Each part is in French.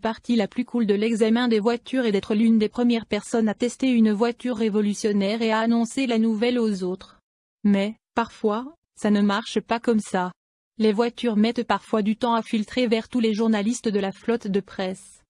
partie la plus cool de l'examen des voitures est d'être l'une des premières personnes à tester une voiture révolutionnaire et à annoncer la nouvelle aux autres. Mais, parfois, ça ne marche pas comme ça. Les voitures mettent parfois du temps à filtrer vers tous les journalistes de la flotte de presse.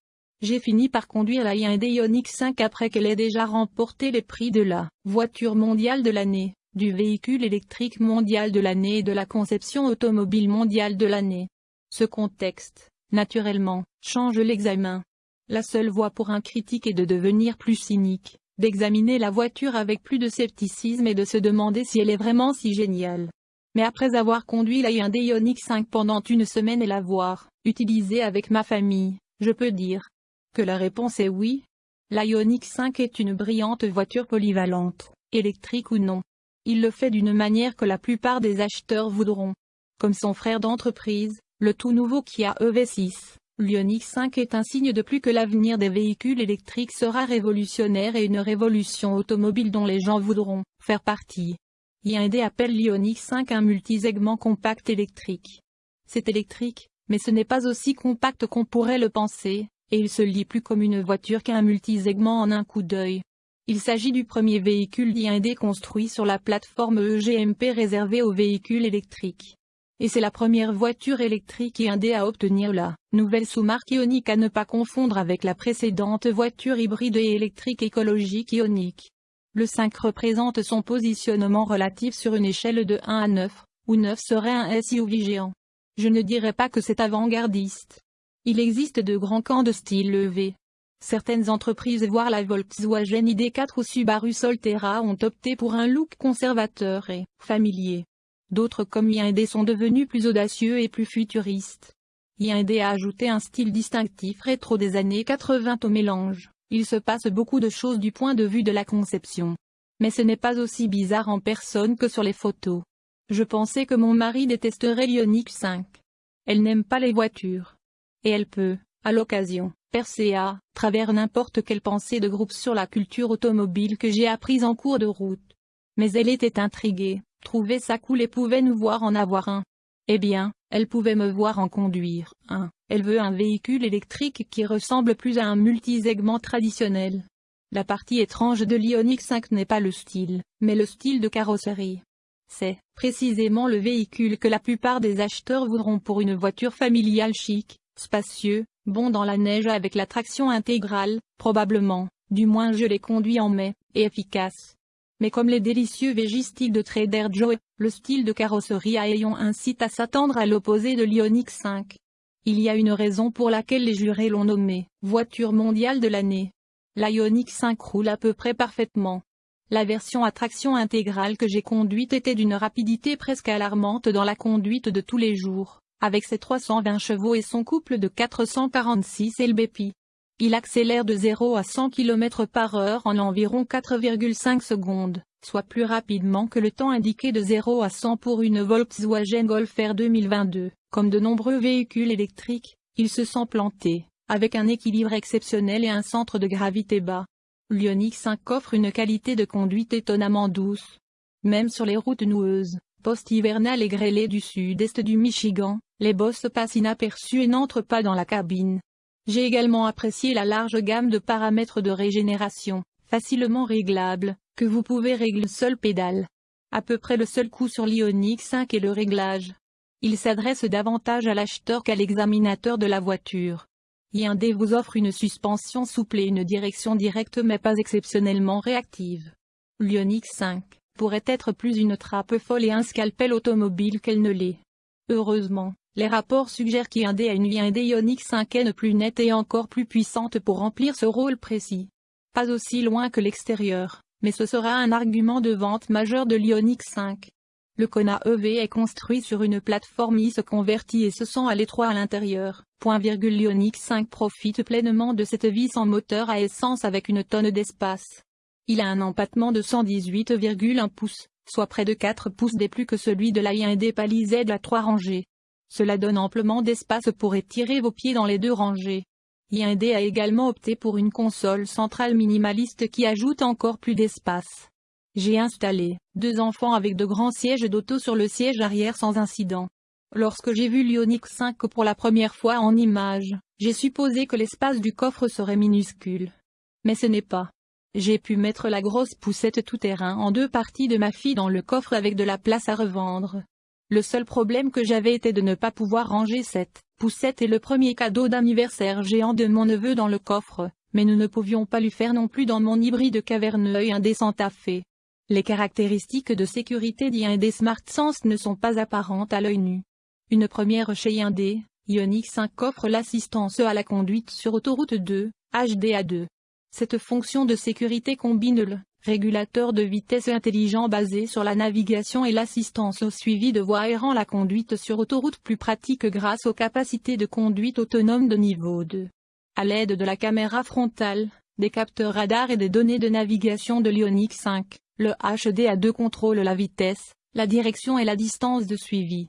J'ai fini par conduire la Hyundai Ioniq 5 après qu'elle ait déjà remporté les prix de la voiture mondiale de l'année, du véhicule électrique mondial de l'année et de la conception automobile mondiale de l'année. Ce contexte, naturellement, change l'examen. La seule voie pour un critique est de devenir plus cynique, d'examiner la voiture avec plus de scepticisme et de se demander si elle est vraiment si géniale. Mais après avoir conduit la Hyundai Ioniq 5 pendant une semaine et l'avoir utilisée avec ma famille, je peux dire que la réponse est oui. La Ioniq 5 est une brillante voiture polyvalente, électrique ou non. Il le fait d'une manière que la plupart des acheteurs voudront. Comme son frère d'entreprise, le tout nouveau Kia EV6, l'Ioniq 5 est un signe de plus que l'avenir des véhicules électriques sera révolutionnaire et une révolution automobile dont les gens voudront faire partie. Hyundai appelle l'Ioniq 5 un multisegment compact électrique. C'est électrique, mais ce n'est pas aussi compact qu'on pourrait le penser, et il se lit plus comme une voiture qu'un multisegment en un coup d'œil. Il s'agit du premier véhicule Hyundai construit sur la plateforme EGMP réservée aux véhicules électriques. Et c'est la première voiture électrique Hyundai à obtenir la nouvelle sous-marque Ioniq à ne pas confondre avec la précédente voiture hybride et électrique écologique Ioniq. Le 5 représente son positionnement relatif sur une échelle de 1 à 9, où 9 serait un SUV géant. Je ne dirais pas que c'est avant-gardiste. Il existe de grands camps de style EV. Certaines entreprises voire la Volkswagen ID4 ou Subaru Solterra ont opté pour un look conservateur et familier. D'autres comme Hyundai sont devenus plus audacieux et plus futuristes. Hyundai a ajouté un style distinctif rétro des années 80 au mélange. Il se passe beaucoup de choses du point de vue de la conception. Mais ce n'est pas aussi bizarre en personne que sur les photos. Je pensais que mon mari détesterait l'Ioniq 5. Elle n'aime pas les voitures. Et elle peut, à l'occasion, percer à travers n'importe quelle pensée de groupe sur la culture automobile que j'ai apprise en cours de route. Mais elle était intriguée, trouvait ça cool et pouvait nous voir en avoir un. Eh bien, elle pouvait me voir en conduire un. Elle veut un véhicule électrique qui ressemble plus à un multisegment traditionnel. La partie étrange de l'Ioniq 5 n'est pas le style, mais le style de carrosserie. C'est, précisément le véhicule que la plupart des acheteurs voudront pour une voiture familiale chic, spacieux, bon dans la neige avec la traction intégrale, probablement, du moins je l'ai conduit en mai, et efficace. Mais comme les délicieux végistiles de Trader Joe, le style de carrosserie à ayons incite à s'attendre à l'opposé de l'Ioniq 5. Il y a une raison pour laquelle les jurés l'ont nommé « voiture mondiale de l'année ». La Ioniq 5 roule à peu près parfaitement. La version à traction intégrale que j'ai conduite était d'une rapidité presque alarmante dans la conduite de tous les jours, avec ses 320 chevaux et son couple de 446 lbp. Il accélère de 0 à 100 km par heure en environ 4,5 secondes, soit plus rapidement que le temps indiqué de 0 à 100 pour une Volkswagen Golf R 2022. Comme de nombreux véhicules électriques, il se sent planté, avec un équilibre exceptionnel et un centre de gravité bas. L'Ioniq 5 offre une qualité de conduite étonnamment douce. Même sur les routes noueuses, post-hivernales et grêlées du sud-est du Michigan, les bosses passent inaperçues et n'entrent pas dans la cabine. J'ai également apprécié la large gamme de paramètres de régénération, facilement réglables, que vous pouvez régler seul pédale. À peu près le seul coup sur l'Ioniq 5 est le réglage. Il s'adresse davantage à l'acheteur qu'à l'examinateur de la voiture. Hyundai vous offre une suspension souple et une direction directe mais pas exceptionnellement réactive. L'Ioniq 5 pourrait être plus une trappe folle et un scalpel automobile qu'elle ne l'est. Heureusement, les rapports suggèrent qu'Hyundai a une Hyundai Ioniq 5N plus nette et encore plus puissante pour remplir ce rôle précis. Pas aussi loin que l'extérieur, mais ce sera un argument de vente majeur de l'Ioniq 5. Le Kona EV est construit sur une plateforme I se convertit et se sent à l'étroit à l'intérieur. L'Ioniq 5 profite pleinement de cette vis en moteur à essence avec une tonne d'espace. Il a un empattement de 118,1 pouces, soit près de 4 pouces des plus que celui de la Hyundai Palisade à 3 rangées. Cela donne amplement d'espace pour étirer vos pieds dans les deux rangées. Hyundai a également opté pour une console centrale minimaliste qui ajoute encore plus d'espace. J'ai installé deux enfants avec de grands sièges d'auto sur le siège arrière sans incident. Lorsque j'ai vu l'Ioniq 5 pour la première fois en image, J'ai supposé que l'espace du coffre serait minuscule. Mais ce n'est pas. J'ai pu mettre la grosse poussette tout-terrain en deux parties de ma fille dans le coffre avec de la place à revendre. Le seul problème que j'avais était de ne pas pouvoir ranger cette poussette et le premier cadeau d'anniversaire géant de mon neveu dans le coffre, mais nous ne pouvions pas lui faire non plus dans mon hybride caverneux indécent à fait. Les caractéristiques de sécurité d'I1 des Smart Sense ne sont pas apparentes à l'œil nu. Une première chez I1D, Ioniq 5 offre l'assistance à la conduite sur autoroute 2, HDA2. Cette fonction de sécurité combine le régulateur de vitesse intelligent basé sur la navigation et l'assistance au suivi de voies et rend la conduite sur autoroute plus pratique grâce aux capacités de conduite autonome de niveau 2. À l'aide de la caméra frontale, des capteurs radar et des données de navigation de l'Ioniq 5, le HDA2 contrôle la vitesse, la direction et la distance de suivi.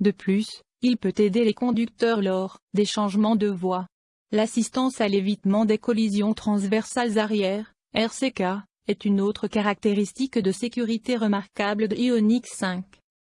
De plus, il peut aider les conducteurs lors des changements de voie. L'assistance à l'évitement des collisions transversales arrière, RCK, est une autre caractéristique de sécurité remarquable de Ioniq 5.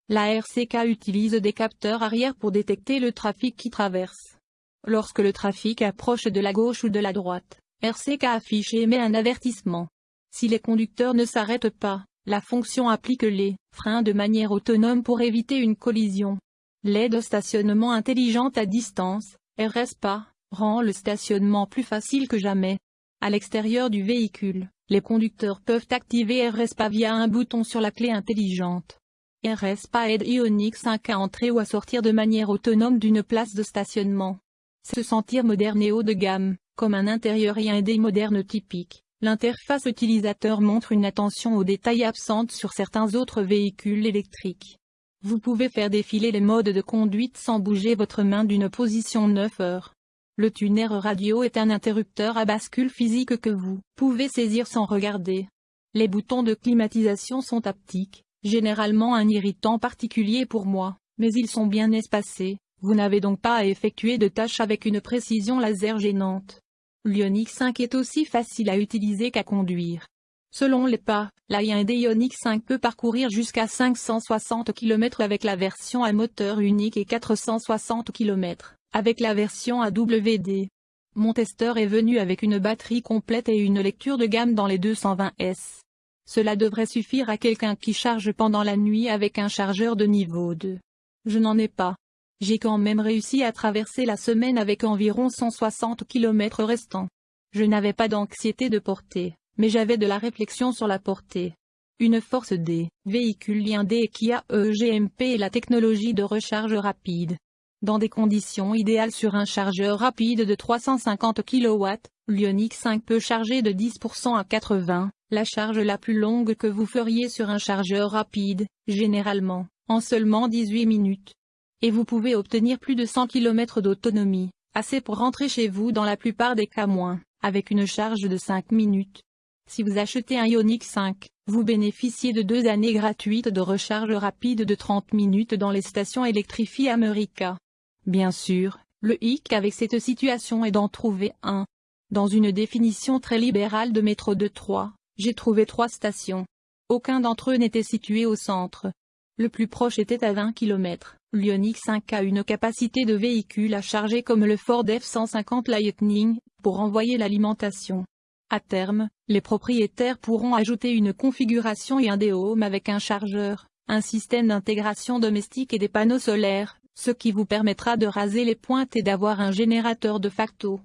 La RCK utilise des capteurs arrière pour détecter le trafic qui traverse. Lorsque le trafic approche de la gauche ou de la droite, RCK affiche et émet un avertissement. Si les conducteurs ne s'arrêtent pas, la fonction applique les freins de manière autonome pour éviter une collision. L'aide au stationnement intelligent à distance, RSPA, rend le stationnement plus facile que jamais. À l'extérieur du véhicule, les conducteurs peuvent activer RSPA via un bouton sur la clé intelligente. RSPA aide Ioniq 5 à entrer ou à sortir de manière autonome d'une place de stationnement. Se sentir moderne et haut de gamme, comme un intérieur et un moderne typique, l'interface utilisateur montre une attention aux détails absente sur certains autres véhicules électriques. Vous pouvez faire défiler les modes de conduite sans bouger votre main d'une position 9 heures. Le tuner radio est un interrupteur à bascule physique que vous pouvez saisir sans regarder. Les boutons de climatisation sont haptiques, généralement un irritant particulier pour moi, mais ils sont bien espacés, vous n'avez donc pas à effectuer de tâches avec une précision laser gênante. L'Ioniq 5 est aussi facile à utiliser qu'à conduire. Selon les pas, la Hyundai Ioniq 5 peut parcourir jusqu'à 560 km avec la version à moteur unique et 460 km avec la version AWD. Mon testeur est venu avec une batterie complète et une lecture de gamme dans les 220S. Cela devrait suffire à quelqu'un qui charge pendant la nuit avec un chargeur de niveau 2. Je n'en ai pas. J'ai quand même réussi à traverser la semaine avec environ 160 km restants. Je n'avais pas d'anxiété de portée, mais j'avais de la réflexion sur la portée. Une force des véhicules blindés qui a EGMP et la technologie de recharge rapide. Dans des conditions idéales sur un chargeur rapide de 350 kW, l'Ioniq 5 peut charger de 10% à 80, la charge la plus longue que vous feriez sur un chargeur rapide, généralement, en seulement 18 minutes. Et vous pouvez obtenir plus de 100 km d'autonomie, assez pour rentrer chez vous dans la plupart des cas moins, avec une charge de 5 minutes. Si vous achetez un Ioniq 5, vous bénéficiez de deux années gratuites de recharge rapide de 30 minutes dans les stations électrifiées America. Bien sûr, le hic avec cette situation est d'en trouver un. Dans une définition très libérale de métro de Troyes, j'ai trouvé trois stations. Aucun d'entre eux n'était situé au centre. Le plus proche était à 20 km. L'Ioniq 5 a une capacité de véhicule à charger comme le Ford F-150 Lightning, pour envoyer l'alimentation. À terme, les propriétaires pourront ajouter une configuration et un déhome avec un chargeur, un système d'intégration domestique et des panneaux solaires, ce qui vous permettra de raser les pointes et d'avoir un générateur de facto.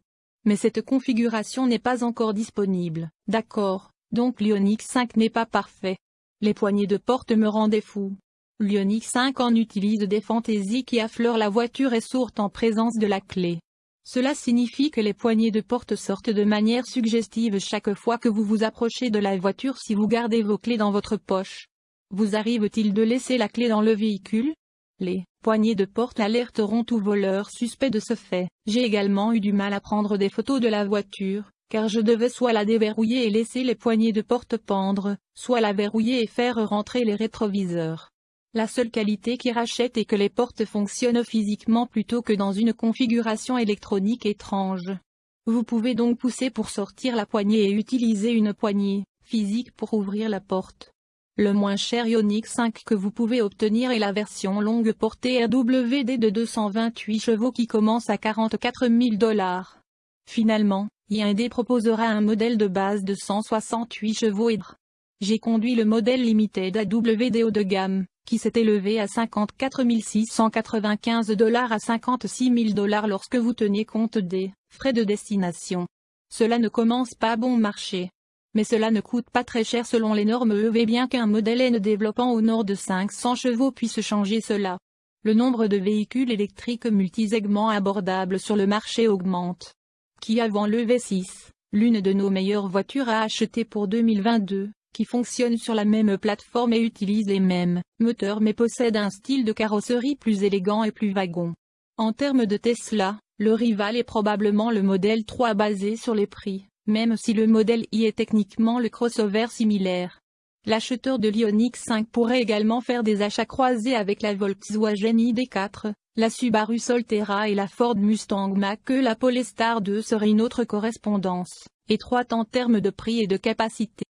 Mais cette configuration n'est pas encore disponible, d'accord, donc l'Ioniq 5 n'est pas parfait. Les poignées de porte me rendaient fou. L'Ioniq 5 en utilise des fantaisies qui affleurent la voiture et sortent en présence de la clé. Cela signifie que les poignées de porte sortent de manière suggestive chaque fois que vous vous approchez de la voiture si vous gardez vos clés dans votre poche. Vous arrive-t-il de laisser la clé dans le véhicule? Les poignées de porte alerteront tout voleur suspect de ce fait. J'ai également eu du mal à prendre des photos de la voiture, car je devais soit la déverrouiller et laisser les poignées de porte pendre, soit la verrouiller et faire rentrer les rétroviseurs. La seule qualité qui rachète est que les portes fonctionnent physiquement plutôt que dans une configuration électronique étrange. Vous pouvez donc pousser pour sortir la poignée et utiliser une poignée physique pour ouvrir la porte. Le moins cher Ioniq 5 que vous pouvez obtenir est la version longue portée RWD de 228 chevaux qui commence à 44 000 dollars. Finalement, Hyundai proposera un modèle de base de 168 chevaux et J'ai conduit le modèle Limited AWD haut de gamme, qui s'est élevé à 54 695 dollars à 56 000 dollars lorsque vous tenez compte des frais de destination. Cela ne commence pas bon marché mais cela ne coûte pas très cher selon les normes EV bien qu'un modèle N développant au nord de 500 chevaux puisse changer cela. Le nombre de véhicules électriques multisegments abordables sur le marché augmente. Qui avant le V6, l'une de nos meilleures voitures à acheter pour 2022, qui fonctionne sur la même plateforme et utilise les mêmes moteurs mais possède un style de carrosserie plus élégant et plus wagon. En termes de Tesla, le rival est probablement le modèle 3 basé sur les prix même si le modèle I est techniquement le crossover similaire. L'acheteur de l'Ioniq 5 pourrait également faire des achats croisés avec la Volkswagen ID4, la Subaru Solterra et la Ford Mustang Mach-E. La Polestar 2 serait une autre correspondance, étroite en termes de prix et de capacité.